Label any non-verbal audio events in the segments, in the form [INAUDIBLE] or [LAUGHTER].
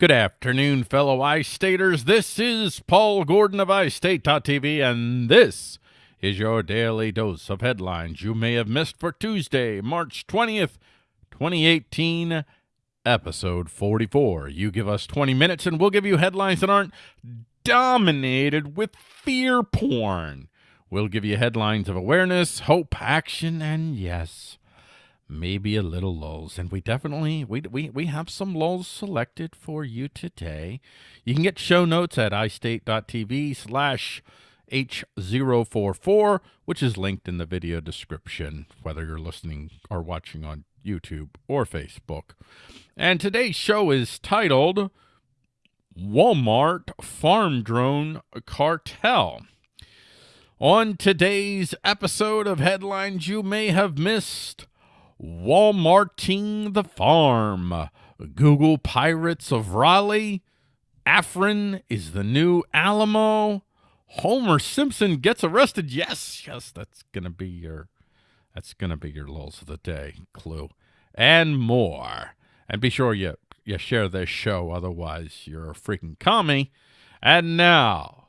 Good afternoon, fellow iStaters. This is Paul Gordon of iState.tv, and this is your daily dose of headlines you may have missed for Tuesday, March 20th, 2018, episode 44. You give us 20 minutes, and we'll give you headlines that aren't dominated with fear porn. We'll give you headlines of awareness, hope, action, and yes, maybe a little lulls. And we definitely we we we have some lulls selected for you today. You can get show notes at istate.tv slash H044, which is linked in the video description, whether you're listening or watching on YouTube or Facebook. And today's show is titled Walmart Farm Drone Cartel. On today's episode of Headlines You May Have Missed, Walmarting the Farm, Google Pirates of Raleigh, Afrin is the new Alamo, Homer Simpson gets arrested. Yes, yes, that's gonna be your that's gonna be your lulls of the day clue. And more. And be sure you you share this show, otherwise you're a freaking commie. And now,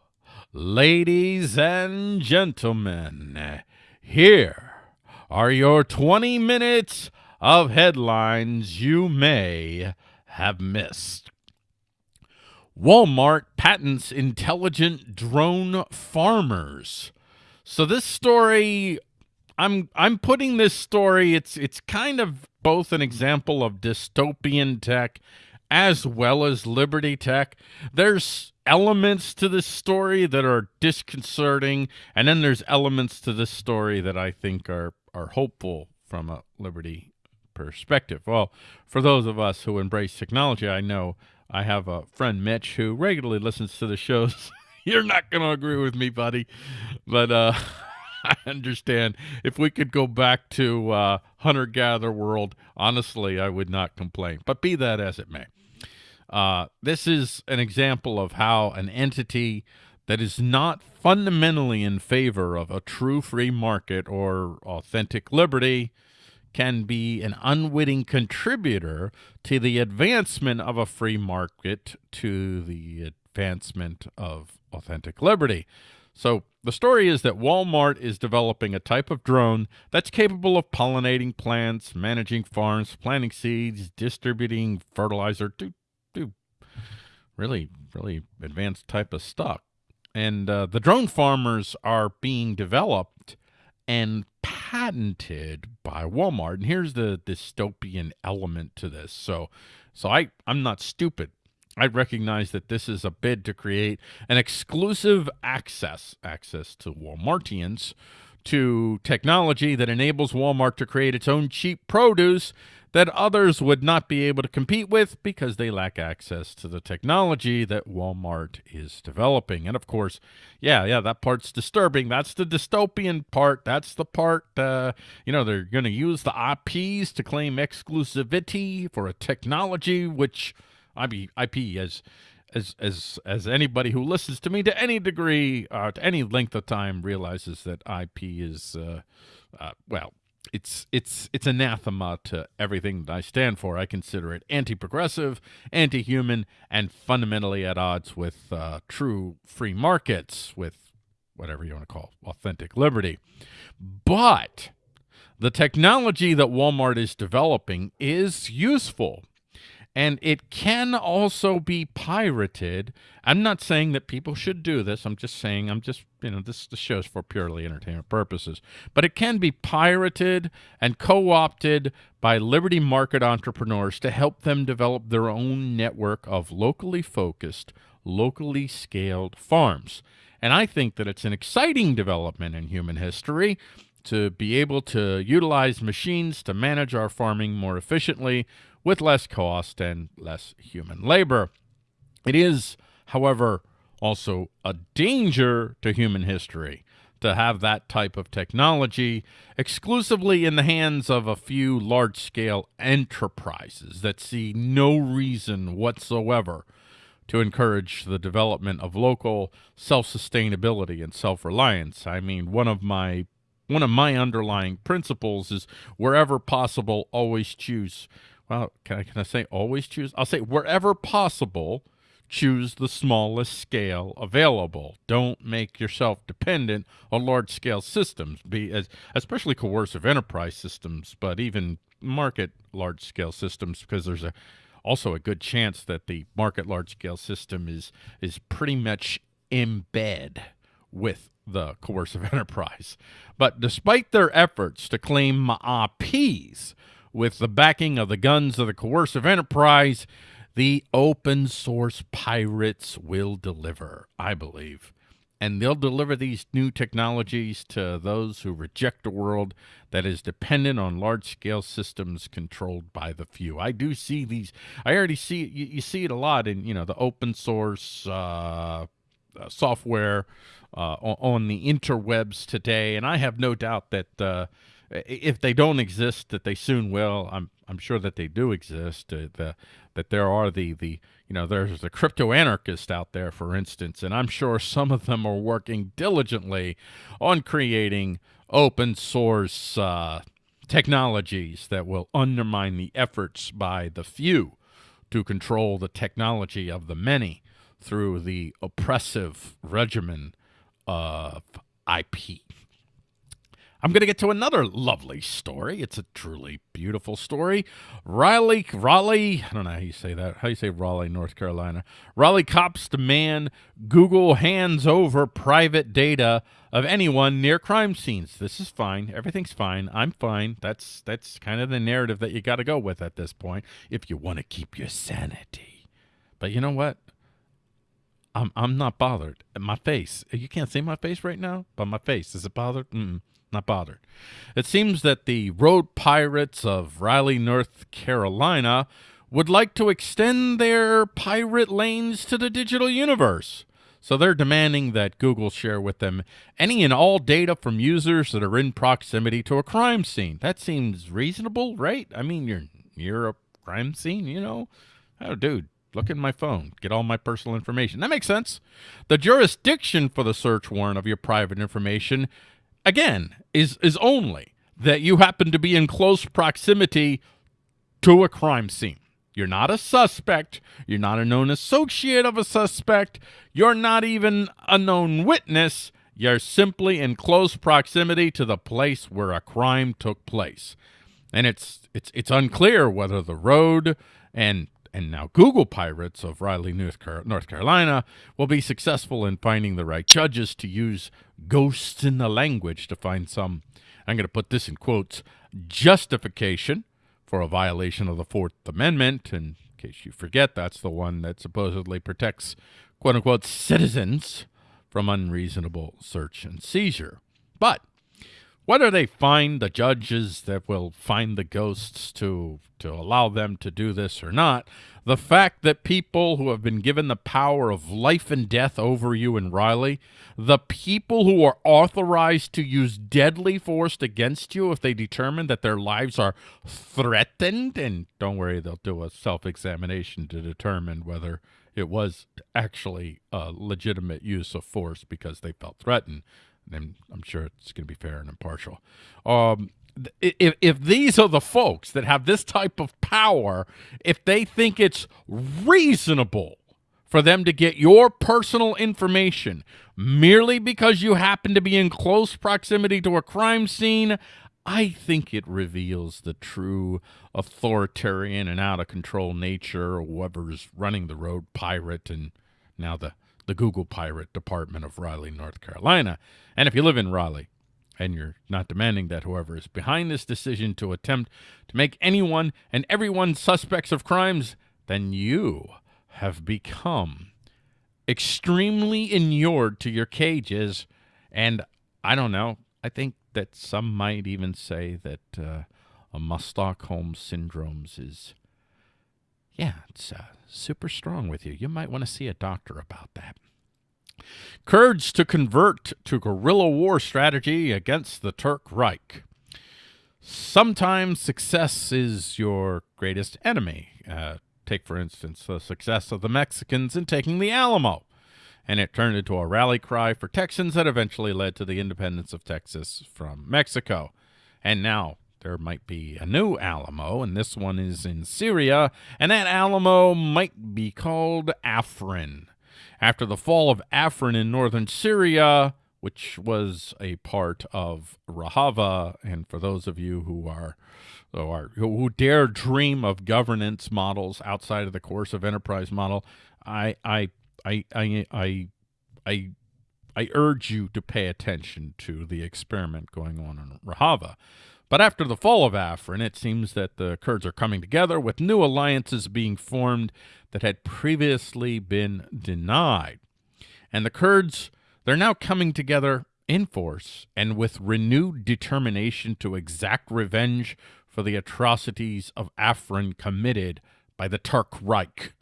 ladies and gentlemen, here are your 20 minutes of headlines you may have missed. Walmart patents intelligent drone farmers. So this story I'm I'm putting this story it's it's kind of both an example of dystopian tech as well as liberty tech. There's elements to this story that are disconcerting and then there's elements to this story that I think are are hopeful from a liberty perspective. Well, for those of us who embrace technology, I know I have a friend Mitch who regularly listens to the shows. [LAUGHS] You're not going to agree with me, buddy, but uh [LAUGHS] I understand. If we could go back to uh, hunter gatherer world, honestly, I would not complain. But be that as it may, uh, this is an example of how an entity that is not fundamentally in favor of a true free market or authentic liberty can be an unwitting contributor to the advancement of a free market to the advancement of authentic liberty. So the story is that Walmart is developing a type of drone that's capable of pollinating plants, managing farms, planting seeds, distributing fertilizer, do, do really, really advanced type of stuff. And uh, the drone farmers are being developed and patented by Walmart. And here's the dystopian element to this. So, so I, I'm not stupid. I recognize that this is a bid to create an exclusive access access to Walmartians to technology that enables Walmart to create its own cheap produce that others would not be able to compete with because they lack access to the technology that Walmart is developing. And of course, yeah, yeah, that part's disturbing. That's the dystopian part. That's the part, uh, you know, they're going to use the IPs to claim exclusivity for a technology which – IP, IP as as as as anybody who listens to me to any degree, uh, to any length of time, realizes that IP is, uh, uh, well, it's it's it's anathema to everything that I stand for. I consider it anti-progressive, anti-human, and fundamentally at odds with uh, true free markets, with whatever you want to call authentic liberty. But the technology that Walmart is developing is useful and it can also be pirated. I'm not saying that people should do this. I'm just saying, I'm just, you know, this, this show's for purely entertainment purposes. But it can be pirated and co-opted by liberty market entrepreneurs to help them develop their own network of locally focused, locally scaled farms. And I think that it's an exciting development in human history to be able to utilize machines to manage our farming more efficiently with less cost and less human labor. It is, however, also a danger to human history to have that type of technology exclusively in the hands of a few large-scale enterprises that see no reason whatsoever to encourage the development of local self-sustainability and self-reliance. I mean, one of my one of my underlying principles is wherever possible always choose well, can I, can I say always choose? I'll say wherever possible, choose the smallest scale available. Don't make yourself dependent on large scale systems, be as especially coercive enterprise systems, but even market large scale systems because there's a also a good chance that the market large scale system is is pretty much in bed with the coercive [LAUGHS] enterprise. But despite their efforts to claim peace with the backing of the guns of the coercive enterprise, the open source pirates will deliver, I believe. And they'll deliver these new technologies to those who reject a world that is dependent on large scale systems controlled by the few. I do see these, I already see you, you see it a lot in, you know, the open source uh, software uh, on the interwebs today, and I have no doubt that uh, if they don't exist, that they soon will. I'm I'm sure that they do exist. Uh, the, that there are the the you know there's the crypto anarchist out there, for instance, and I'm sure some of them are working diligently on creating open source uh, technologies that will undermine the efforts by the few to control the technology of the many through the oppressive regimen of IP. I'm going to get to another lovely story. It's a truly beautiful story. Raleigh, Raleigh, I don't know how you say that. How you say Raleigh, North Carolina. Raleigh cops demand Google hands over private data of anyone near crime scenes. This is fine. Everything's fine. I'm fine. That's that's kind of the narrative that you got to go with at this point if you want to keep your sanity. But you know what? I'm I'm not bothered. My face. You can't see my face right now, but my face is it bothered? Mm, not bothered. It seems that the road pirates of Raleigh, North Carolina, would like to extend their pirate lanes to the digital universe. So they're demanding that Google share with them any and all data from users that are in proximity to a crime scene. That seems reasonable, right? I mean, you're near a crime scene, you know? Oh, dude, Look in my phone, get all my personal information. That makes sense. The jurisdiction for the search warrant of your private information, again, is, is only that you happen to be in close proximity to a crime scene. You're not a suspect. You're not a known associate of a suspect. You're not even a known witness. You're simply in close proximity to the place where a crime took place. And it's it's it's unclear whether the road and and now Google Pirates of Raleigh, North, Carolina will be successful in finding the right judges to use ghosts in the language to find some, I'm going to put this in quotes, justification for a violation of the Fourth Amendment. In case you forget, that's the one that supposedly protects, quote unquote, citizens from unreasonable search and seizure. But whether they find the judges that will find the ghosts to to allow them to do this or not, the fact that people who have been given the power of life and death over you and Riley, the people who are authorized to use deadly force against you if they determine that their lives are threatened, and don't worry, they'll do a self-examination to determine whether it was actually a legitimate use of force because they felt threatened and I'm sure it's going to be fair and impartial. Um, if, if these are the folks that have this type of power, if they think it's reasonable for them to get your personal information merely because you happen to be in close proximity to a crime scene, I think it reveals the true authoritarian and out of control nature of whoever's running the road pirate and now the the Google Pirate Department of Raleigh, North Carolina. And if you live in Raleigh and you're not demanding that whoever is behind this decision to attempt to make anyone and everyone suspects of crimes, then you have become extremely inured to your cages. And I don't know, I think that some might even say that uh, a Stockholm syndromes is yeah, it's uh, super strong with you. You might want to see a doctor about that. Kurds to convert to guerrilla war strategy against the Turk Reich. Sometimes success is your greatest enemy. Uh, take, for instance, the success of the Mexicans in taking the Alamo. And it turned into a rally cry for Texans that eventually led to the independence of Texas from Mexico. And now there might be a new Alamo, and this one is in Syria, and that Alamo might be called Afrin. After the fall of Afrin in northern Syria, which was a part of Rojava, and for those of you who are who, are, who dare dream of governance models outside of the coercive enterprise model, I I I I I I, I urge you to pay attention to the experiment going on in Rojava. But after the fall of Afrin, it seems that the Kurds are coming together with new alliances being formed that had previously been denied. And the Kurds, they're now coming together in force and with renewed determination to exact revenge for the atrocities of Afrin committed by the Turk Reich.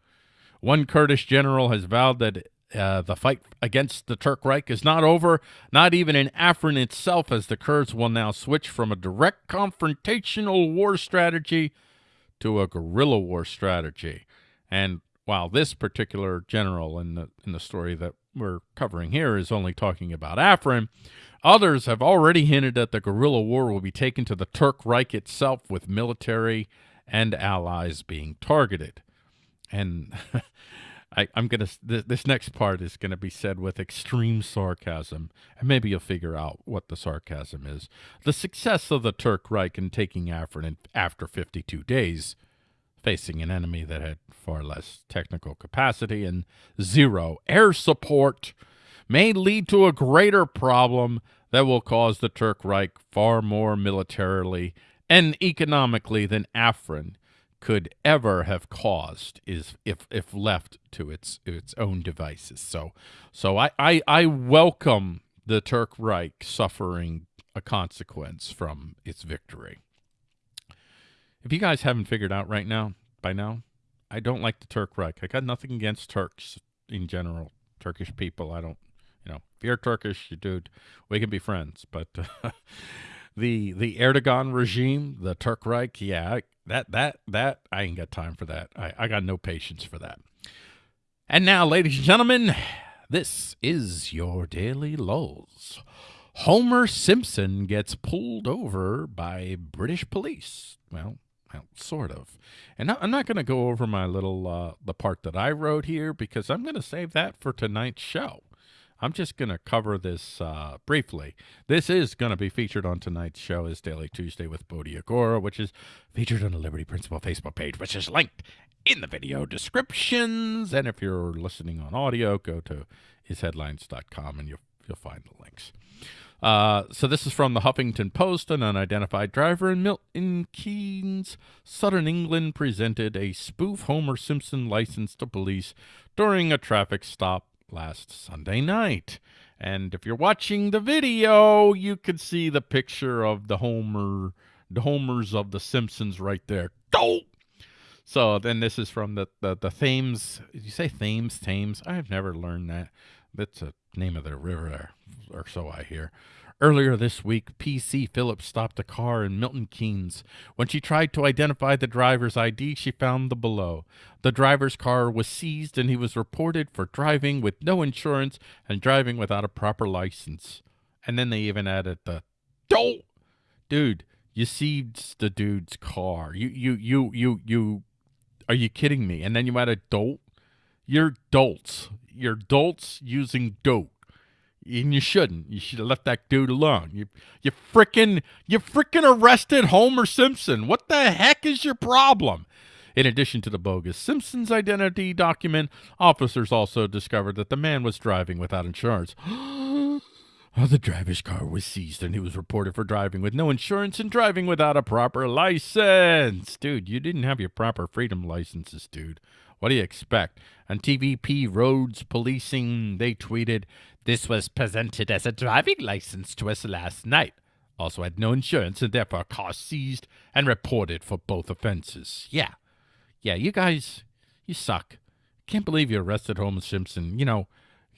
One Kurdish general has vowed that uh, the fight against the Turk Reich is not over, not even in Afrin itself, as the Kurds will now switch from a direct confrontational war strategy to a guerrilla war strategy. And while this particular general in the in the story that we're covering here is only talking about Afrin, others have already hinted that the guerrilla war will be taken to the Turk Reich itself, with military and allies being targeted. And [LAUGHS] I, am gonna th this next part is gonna be said with extreme sarcasm, and maybe you'll figure out what the sarcasm is. The success of the Turk Reich in taking Afrin after 52 days, facing an enemy that had far less technical capacity and zero air support, may lead to a greater problem that will cause the Turk Reich far more militarily and economically than Afrin could ever have caused is if if left to its its own devices. So so I I, I welcome the Turk Reich suffering a consequence from its victory. If you guys haven't figured out right now by now, I don't like the Turk Reich. I got nothing against Turks in general, Turkish people. I don't, you know, if you're Turkish, you dude, we can be friends. But uh, [LAUGHS] the the Erdogan regime, the Turk Reich, yeah, that that that I ain't got time for that. I, I got no patience for that. And now, ladies and gentlemen, this is your daily lulls. Homer Simpson gets pulled over by British police. Well, well, sort of. And I'm not going to go over my little uh, the part that I wrote here because I'm going to save that for tonight's show. I'm just going to cover this uh, briefly. This is going to be featured on tonight's show as Daily Tuesday with Bodhi Agora, which is featured on the Liberty Principle Facebook page, which is linked in the video descriptions. And if you're listening on audio, go to isheadlines.com and you'll, you'll find the links. Uh, so this is from the Huffington Post. An unidentified driver in Milton Keynes, Southern England, presented a spoof Homer Simpson license to police during a traffic stop last Sunday night. And if you're watching the video, you can see the picture of the Homer, the Homers of the Simpsons right there. Oh! So then this is from the, the, the Thames. Did you say Thames? Thames? I've never learned that. That's a name of the river, or so I hear. Earlier this week, P.C. Phillips stopped a car in Milton Keynes. When she tried to identify the driver's ID, she found the below. The driver's car was seized and he was reported for driving with no insurance and driving without a proper license. And then they even added the dolt. Dude, you seized the dude's car. You you you you you are you kidding me? And then you add a dolt? You're dolts. You're dolts using dope and you shouldn't. You should have left that dude alone. You you freaking you freaking arrested Homer Simpson. What the heck is your problem? In addition to the bogus Simpsons identity document, officers also discovered that the man was driving without insurance. [GASPS] the driver's car was seized and he was reported for driving with no insurance and driving without a proper license. Dude, you didn't have your proper freedom licenses, dude. What do you expect? On TVP Roads Policing, they tweeted, This was presented as a driving license to us last night. Also had no insurance and therefore car seized and reported for both offenses. Yeah. Yeah, you guys, you suck. Can't believe you arrested Homer Simpson. You know,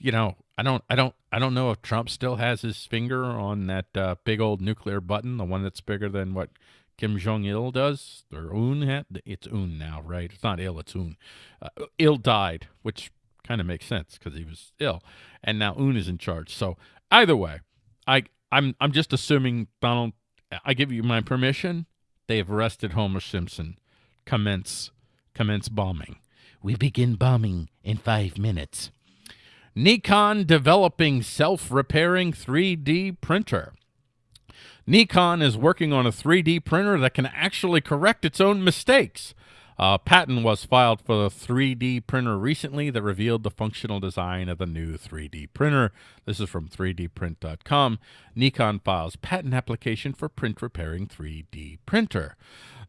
you know, I don't, I don't, I don't know if Trump still has his finger on that uh, big old nuclear button, the one that's bigger than what Kim Jong Il does, or Un. It's Un now, right? It's not Il, it's Un. Uh, Il died, which kind of makes sense because he was ill, and now Un is in charge. So either way, I I'm I'm just assuming Donald. I give you my permission. They have arrested Homer Simpson. Commence, commence bombing. We begin bombing in five minutes. Nikon developing self-repairing 3D printer. Nikon is working on a 3D printer that can actually correct its own mistakes. A patent was filed for the 3D printer recently that revealed the functional design of the new 3D printer. This is from 3dprint.com. Nikon files patent application for print repairing 3D printer.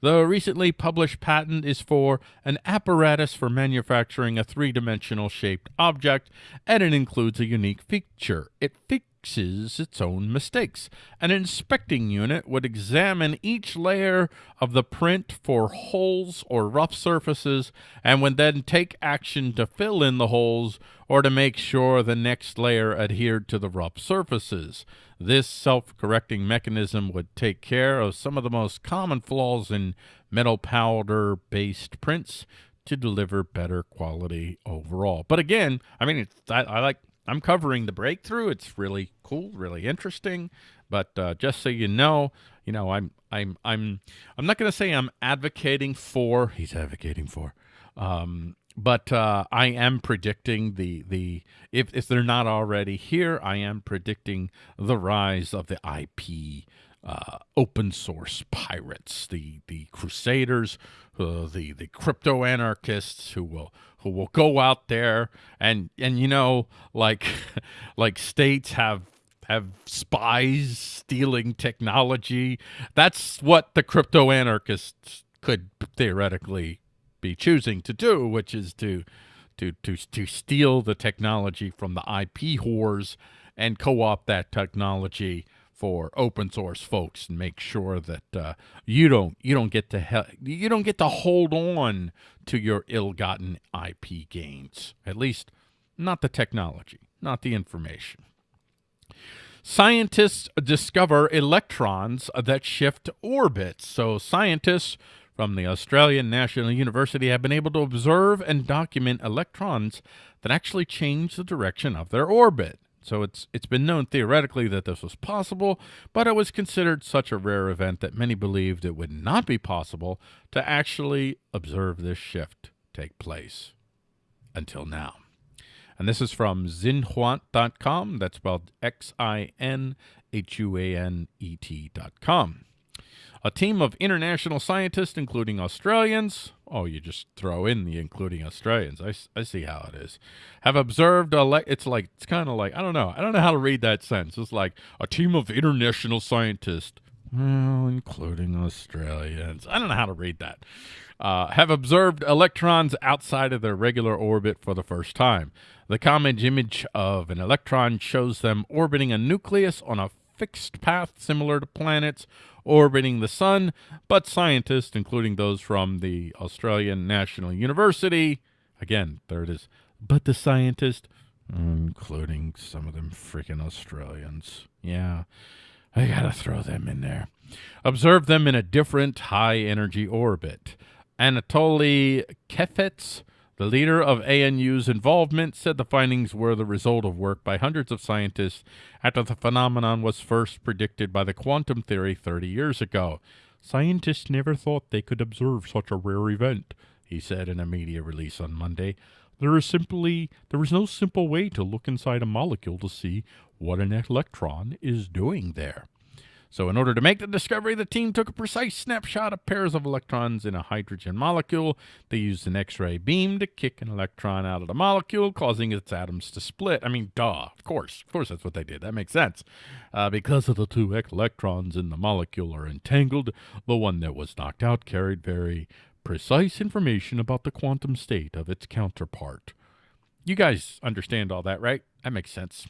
The recently published patent is for an apparatus for manufacturing a three-dimensional shaped object, and it includes a unique feature. It fixes fixes its own mistakes. An inspecting unit would examine each layer of the print for holes or rough surfaces and would then take action to fill in the holes or to make sure the next layer adhered to the rough surfaces. This self-correcting mechanism would take care of some of the most common flaws in metal powder-based prints to deliver better quality overall. But again, I mean, I, I like I'm covering the breakthrough. It's really cool, really interesting. But uh, just so you know, you know, I'm I'm I'm I'm not going to say I'm advocating for. He's advocating for. Um, but uh, I am predicting the the if if they're not already here, I am predicting the rise of the IP uh, open source pirates, the the crusaders, uh, the the crypto anarchists who will who will go out there and and you know like [LAUGHS] like states have have spies stealing technology. That's what the crypto anarchists could theoretically be choosing to do, which is to to to to steal the technology from the IP whores and co-opt that technology for open source folks and make sure that uh, you don't you don't get to you don't get to hold on to your ill-gotten IP gains. At least not the technology, not the information. Scientists discover electrons that shift orbits. So scientists from the Australian National University have been able to observe and document electrons that actually change the direction of their orbit. So it's it's been known theoretically that this was possible, but it was considered such a rare event that many believed it would not be possible to actually observe this shift take place until now. And this is from xinhuanet.com. That's spelled X-I-N-H-U-A-N-E-T.com. A team of international scientists, including Australians, oh, you just throw in the including Australians. I, I see how it is. Have observed, a it's like, it's kind of like, I don't know. I don't know how to read that sentence. It's like a team of international scientists, well, including Australians. I don't know how to read that. Uh, have observed electrons outside of their regular orbit for the first time. The common image of an electron shows them orbiting a nucleus on a fixed path similar to planets orbiting the sun, but scientists, including those from the Australian National University, again, there it is, but the scientists, including some of them freaking Australians. Yeah, I gotta throw them in there. Observe them in a different high energy orbit. Anatoly Kheifets the leader of ANU's involvement said the findings were the result of work by hundreds of scientists after the phenomenon was first predicted by the quantum theory 30 years ago. Scientists never thought they could observe such a rare event, he said in a media release on Monday. There is simply there is no simple way to look inside a molecule to see what an electron is doing there. So in order to make the discovery, the team took a precise snapshot of pairs of electrons in a hydrogen molecule. They used an X-ray beam to kick an electron out of the molecule, causing its atoms to split. I mean, duh, of course. Of course that's what they did. That makes sense. Uh, because of the two electrons in the molecule are entangled, the one that was knocked out carried very precise information about the quantum state of its counterpart. You guys understand all that, right? That makes sense.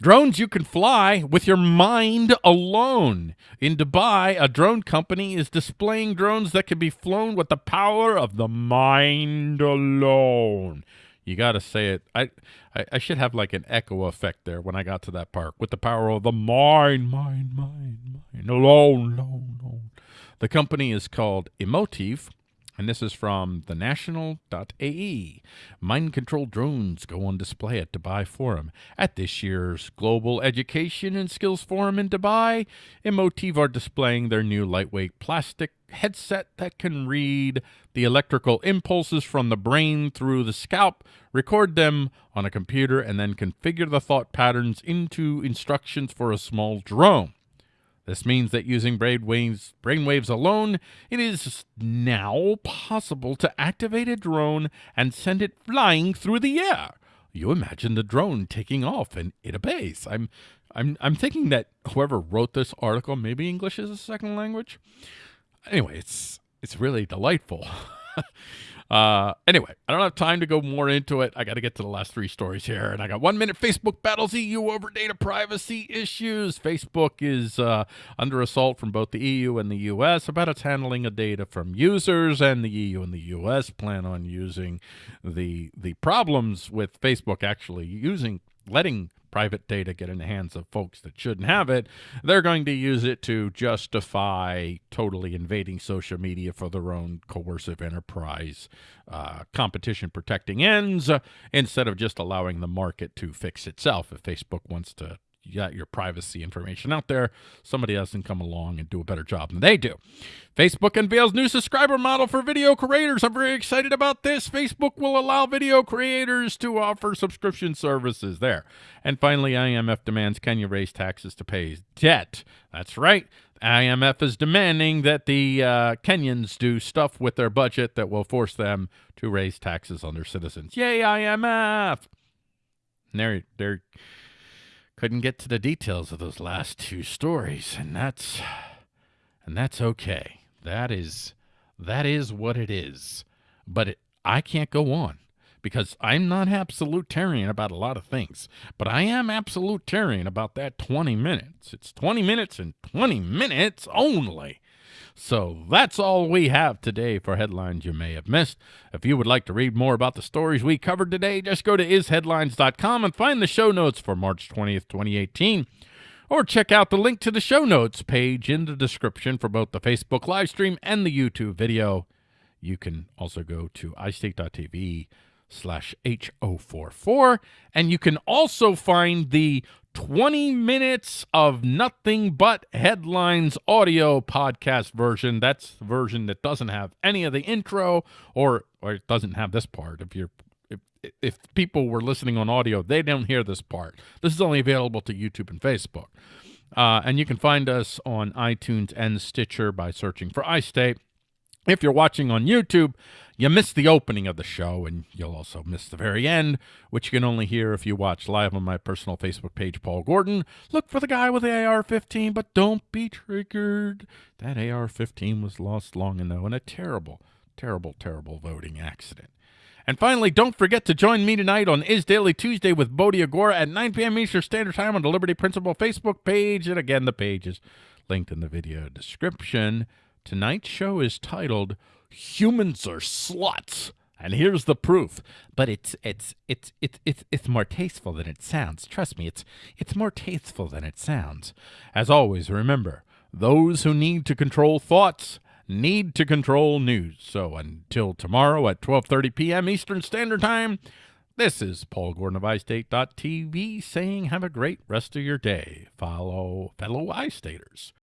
Drones you can fly with your mind alone. In Dubai, a drone company is displaying drones that can be flown with the power of the mind alone. You got to say it. I, I, I should have like an echo effect there when I got to that part. With the power of the mind, mind, mind, mind, alone, alone, alone. The company is called Emotiv And this is from thenational.ae. Mind control drones go on display at Dubai Forum. At this year's Global Education and Skills Forum in Dubai, Emotiv are displaying their new lightweight plastic headset that can read the electrical impulses from the brain through the scalp, record them on a computer, and then configure the thought patterns into instructions for a small drone. This means that using brainwaves, brainwaves alone, it is now possible to activate a drone and send it flying through the air. You imagine the drone taking off and it obeys. I'm, I'm, I'm thinking that whoever wrote this article, maybe English is a second language. Anyway, it's it's really delightful. [LAUGHS] Uh, anyway, I don't have time to go more into it. I got to get to the last three stories here. And I got one minute Facebook battles EU over data privacy issues. Facebook is uh, under assault from both the EU and the US about its handling of data from users. And the EU and the US plan on using the, the problems with Facebook actually using, letting private data get in the hands of folks that shouldn't have it, they're going to use it to justify totally invading social media for their own coercive enterprise uh, competition protecting ends uh, instead of just allowing the market to fix itself. If Facebook wants to you got your privacy information out there. Somebody else can come along and do a better job than they do. Facebook unveils new subscriber model for video creators. I'm very excited about this. Facebook will allow video creators to offer subscription services there. And finally, IMF demands Kenya raise taxes to pay debt. That's right. IMF is demanding that the uh, Kenyans do stuff with their budget that will force them to raise taxes on their citizens. Yay, IMF! And they're, they're couldn't get to the details of those last two stories, and that's and that's okay. That is that is what it is. But it, I can't go on because I'm not absolutarian about a lot of things, but I am absolutarian about that 20 minutes. It's 20 minutes and 20 minutes only. So that's all we have today for headlines you may have missed. If you would like to read more about the stories we covered today, just go to isheadlines.com and find the show notes for March 20th, 2018 or check out the link to the show notes page in the description for both the Facebook live stream and the YouTube video. You can also go to iState.tv slash H044, and you can also find the 20 minutes of nothing but headlines audio podcast version. That's the version that doesn't have any of the intro or or it doesn't have this part. If you're if if people were listening on audio, they don't hear this part. This is only available to YouTube and Facebook. Uh, and you can find us on iTunes and Stitcher by searching for iState. If you're watching on YouTube, you missed the opening of the show, and you'll also miss the very end, which you can only hear if you watch live on my personal Facebook page, Paul Gordon. Look for the guy with the AR-15, but don't be triggered. That AR-15 was lost long ago in a terrible, terrible, terrible voting accident. And finally, don't forget to join me tonight on Is Daily Tuesday with Bodhi Agora at 9 p.m. Eastern Standard Time on the Liberty Principle Facebook page. And again, the page is linked in the video description. Tonight's show is titled Humans Are Sluts. And here's the proof. But it's it's it's it's it's it's more tasteful than it sounds. Trust me, it's it's more tasteful than it sounds. As always, remember, those who need to control thoughts need to control news. So until tomorrow at 12:30 p.m. Eastern Standard Time, this is Paul Gordon of iState.tv saying have a great rest of your day, follow fellow iStaters.